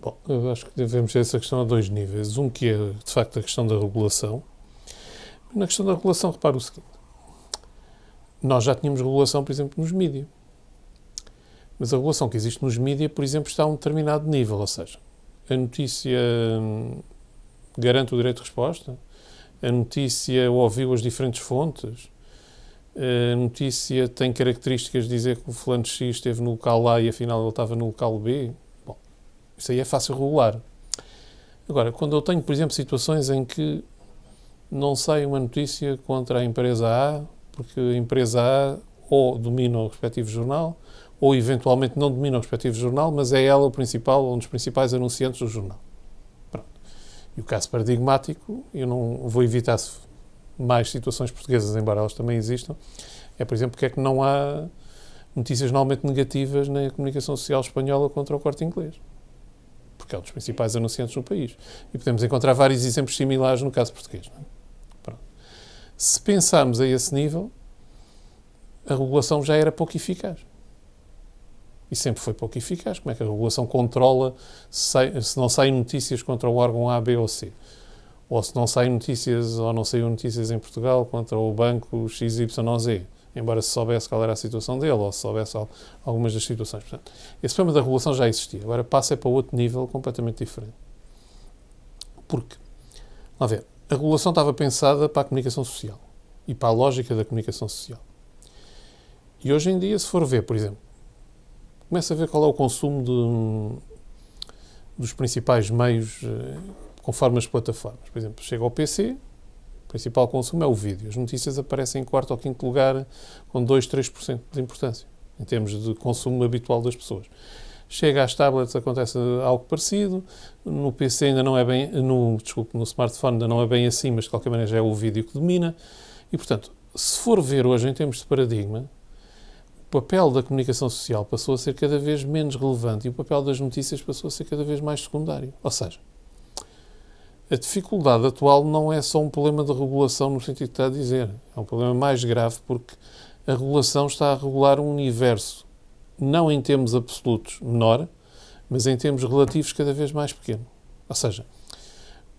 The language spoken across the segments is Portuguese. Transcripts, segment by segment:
Bom, eu acho que devemos ter essa questão a dois níveis. Um que é, de facto, a questão da regulação. Na questão da regulação, repare o seguinte. Nós já tínhamos regulação, por exemplo, nos mídias. Mas a regulação que existe nos mídias, por exemplo, está a um determinado nível. Ou seja, a notícia hum, garante o direito de resposta, a notícia ouviu as diferentes fontes, a notícia tem características de dizer que o fulano X esteve no local A e afinal ele estava no local B. Isso aí é fácil regular. Agora, quando eu tenho, por exemplo, situações em que não sai uma notícia contra a empresa A, porque a empresa A ou domina o respectivo jornal, ou eventualmente não domina o respectivo jornal, mas é ela o principal, um dos principais anunciantes do jornal. Pronto. E o caso paradigmático, eu não vou evitar mais situações portuguesas, embora elas também existam, é, por exemplo, porque é que não há notícias normalmente negativas na comunicação social espanhola contra o corte inglês. Porque é um dos principais anunciantes no país. E podemos encontrar vários exemplos similares no caso português. É? Se pensarmos a esse nível, a regulação já era pouco eficaz. E sempre foi pouco eficaz. Como é que a regulação controla se, se não saem notícias contra o órgão A, B ou C? ou se não saem notícias ou não saíram notícias em Portugal contra o banco XYZ, embora se soubesse qual era a situação dele ou se soubesse algumas das situações. Portanto, esse problema da regulação já existia. Agora passa para outro nível completamente diferente. Porque, lá ver, a regulação estava pensada para a comunicação social e para a lógica da comunicação social. E hoje em dia, se for ver, por exemplo, começa a ver qual é o consumo de, dos principais meios eh, conforme as plataformas. Por exemplo, chega ao PC, o principal consumo é o vídeo. As notícias aparecem em quarto ou quinto lugar com 2, 3% de importância, em termos de consumo habitual das pessoas. Chega às tablets, acontece algo parecido. No PC ainda não é bem, no, desculpe, no smartphone ainda não é bem assim, mas de qualquer maneira já é o vídeo que domina. E, portanto, se for ver hoje em termos de paradigma, o papel da comunicação social passou a ser cada vez menos relevante e o papel das notícias passou a ser cada vez mais secundário. Ou seja, a dificuldade atual não é só um problema de regulação no sentido que está a dizer. É um problema mais grave porque a regulação está a regular um universo, não em termos absolutos menor, mas em termos relativos cada vez mais pequeno. Ou seja,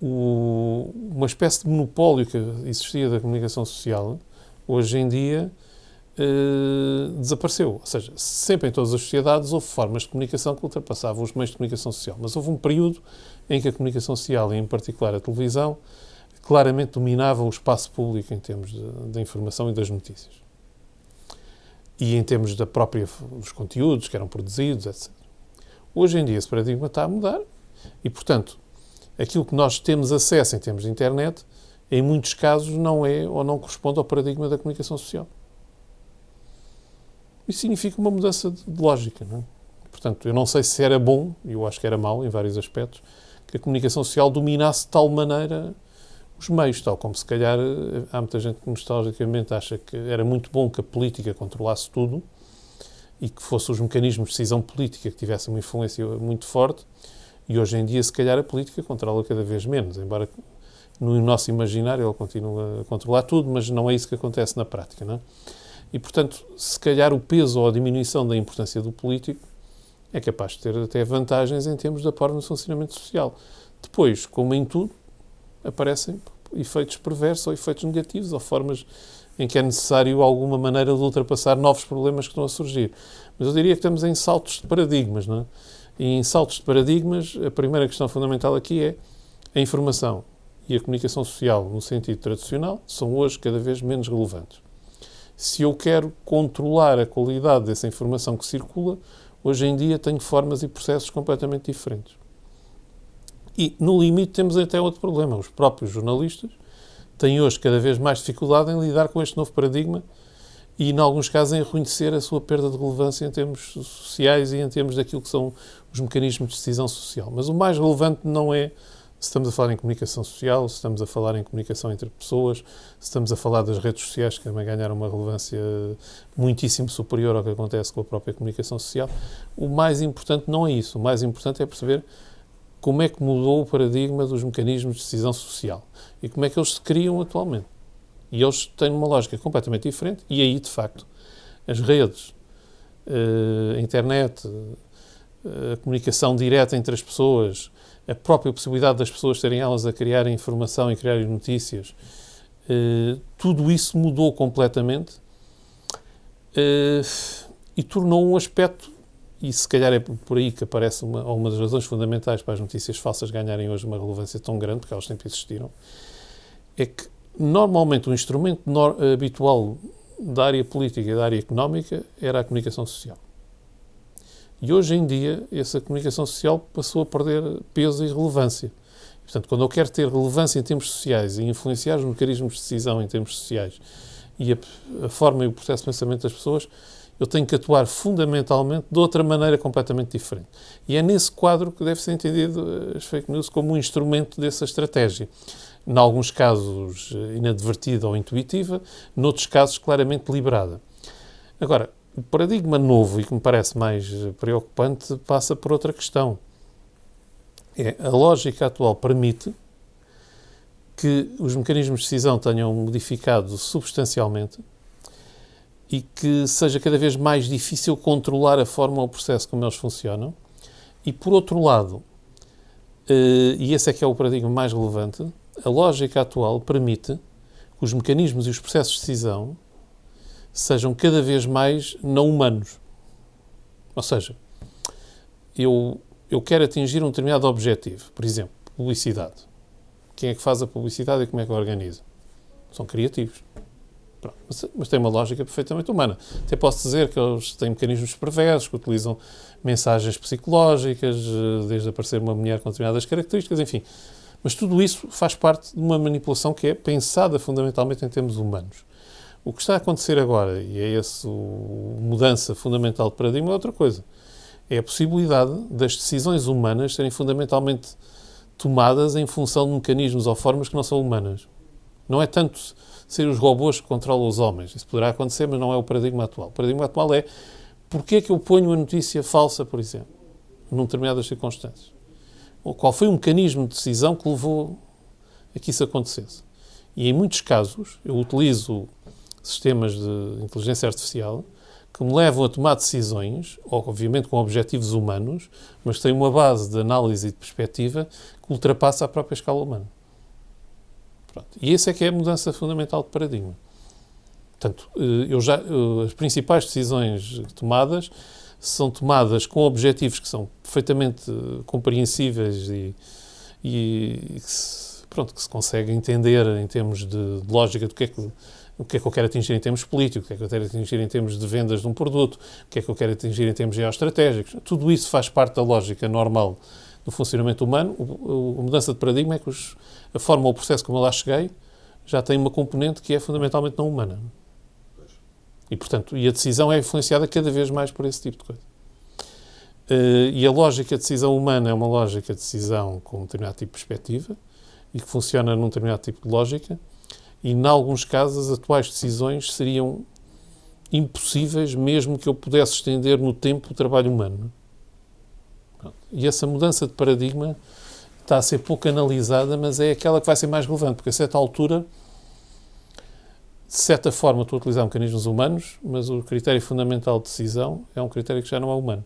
o, uma espécie de monopólio que existia da comunicação social, hoje em dia eh, desapareceu. Ou seja, sempre em todas as sociedades houve formas de comunicação que ultrapassavam os meios de comunicação social. Mas houve um período em que a comunicação social, e em particular a televisão, claramente dominava o espaço público em termos de, informação e das notícias. E em termos da própria, dos conteúdos que eram produzidos, etc. Hoje em dia esse paradigma está a mudar e, portanto, aquilo que nós temos acesso em termos de internet, em muitos casos, não é ou não corresponde ao paradigma da comunicação social. Isso significa uma mudança de lógica. Não é? Portanto, eu não sei se era bom, e eu acho que era mau em vários aspectos, que a comunicação social dominasse de tal maneira os meios, tal como se calhar há muita gente que nostalgicamente acha que era muito bom que a política controlasse tudo e que fossem os mecanismos de decisão política que tivessem uma influência muito forte e hoje em dia se calhar a política controla cada vez menos, embora no nosso imaginário ele continue a controlar tudo, mas não é isso que acontece na prática, não é? E, portanto, se calhar o peso ou a diminuição da importância do político é capaz de ter até vantagens em termos da forma de funcionamento social. Depois, como em tudo, aparecem efeitos perversos ou efeitos negativos ou formas em que é necessário alguma maneira de ultrapassar novos problemas que estão a surgir. Mas eu diria que estamos em saltos de paradigmas, não é? E em saltos de paradigmas, a primeira questão fundamental aqui é a informação e a comunicação social, no sentido tradicional, são hoje cada vez menos relevantes se eu quero controlar a qualidade dessa informação que circula, hoje em dia tenho formas e processos completamente diferentes. E, no limite, temos até outro problema. Os próprios jornalistas têm hoje cada vez mais dificuldade em lidar com este novo paradigma e, em alguns casos, em reconhecer a sua perda de relevância em termos sociais e em termos daquilo que são os mecanismos de decisão social. Mas o mais relevante não é se estamos a falar em comunicação social, se estamos a falar em comunicação entre pessoas, se estamos a falar das redes sociais que também ganharam uma relevância muitíssimo superior ao que acontece com a própria comunicação social, o mais importante não é isso. O mais importante é perceber como é que mudou o paradigma dos mecanismos de decisão social e como é que eles se criam atualmente. E eles têm uma lógica completamente diferente e aí, de facto, as redes, eh, a internet, a comunicação direta entre as pessoas, a própria possibilidade das pessoas terem elas a criarem informação e criarem notícias, uh, tudo isso mudou completamente uh, e tornou um aspecto, e se calhar é por aí que aparece uma, uma das razões fundamentais para as notícias falsas ganharem hoje uma relevância tão grande, porque elas sempre existiram, é que normalmente o instrumento habitual da área política e da área económica era a comunicação social. E hoje em dia, essa comunicação social passou a perder peso e relevância. Portanto, quando eu quero ter relevância em termos sociais e influenciar os mecanismos de decisão em termos sociais e a, a, forma e o processo de pensamento das pessoas, eu tenho que atuar fundamentalmente de outra maneira completamente diferente. E é nesse quadro que deve ser entendido as fake news como um instrumento dessa estratégia. Em alguns casos inadvertida ou intuitiva, noutros casos claramente deliberada. Agora, o paradigma novo e que me parece mais preocupante passa por outra questão. É, a lógica atual permite que os mecanismos de decisão tenham modificado substancialmente e que seja cada vez mais difícil controlar a forma ou o processo como eles funcionam. E, por outro lado, eh, e esse é que é o paradigma mais relevante, a lógica atual permite que os mecanismos e os processos de decisão sejam cada vez mais não humanos. Ou seja, eu, eu quero atingir um determinado objetivo, por exemplo, publicidade. Quem é que faz a publicidade e como é que a organiza? São criativos. Mas, mas, tem uma lógica perfeitamente humana. Até posso dizer que eles têm mecanismos perversos, que utilizam mensagens psicológicas, desde aparecer uma mulher com determinadas características, enfim. Mas tudo isso faz parte de uma manipulação que é pensada fundamentalmente em termos humanos. O que está a acontecer agora, e é essa mudança fundamental de paradigma, é outra coisa. É a possibilidade das decisões humanas serem fundamentalmente tomadas em função de mecanismos ou formas que não são humanas. Não é tanto ser os robôs que controlam os homens. Isso poderá acontecer, mas não é o paradigma atual. O paradigma atual é porque é que eu ponho uma notícia falsa, por exemplo, num determinadas circunstâncias? Ou qual foi o mecanismo de decisão que levou a que isso acontecesse? E em muitos casos eu utilizo sistemas de inteligência artificial que me levam a tomar decisões, obviamente com objetivos humanos, mas têm uma base de análise e de perspectiva que ultrapassa a própria escala humana. Pronto. E essa é que é a mudança fundamental de paradigma. Portanto, eh, eu já, eh, as principais decisões tomadas são tomadas com objetivos que são perfeitamente eh, compreensíveis e, e que, se, pronto, que se consegue entender em termos de, de lógica do que é que o que é que eu quero atingir em termos políticos, o que é que eu quero atingir em termos de vendas de um produto, o que é que eu quero atingir em termos geoestratégicos. Tudo isso faz parte da lógica normal do funcionamento humano. a mudança de paradigma é que os, a forma ou o processo como eu lá cheguei já tem uma componente que é fundamentalmente não humana. E, portanto, e a decisão é influenciada cada vez mais por esse tipo de coisa. Uh, e a lógica de decisão humana é uma lógica de decisão com um determinado tipo de perspectiva e que funciona num determinado tipo de lógica e, em alguns casos, as atuais decisões seriam impossíveis, mesmo que eu pudesse estender no tempo o trabalho humano. E essa mudança de paradigma está a ser pouco analisada, mas é aquela que vai ser mais relevante, porque a certa altura, de certa forma, estou a utilizar mecanismos humanos, mas o critério fundamental de decisão é um critério que já não é humano.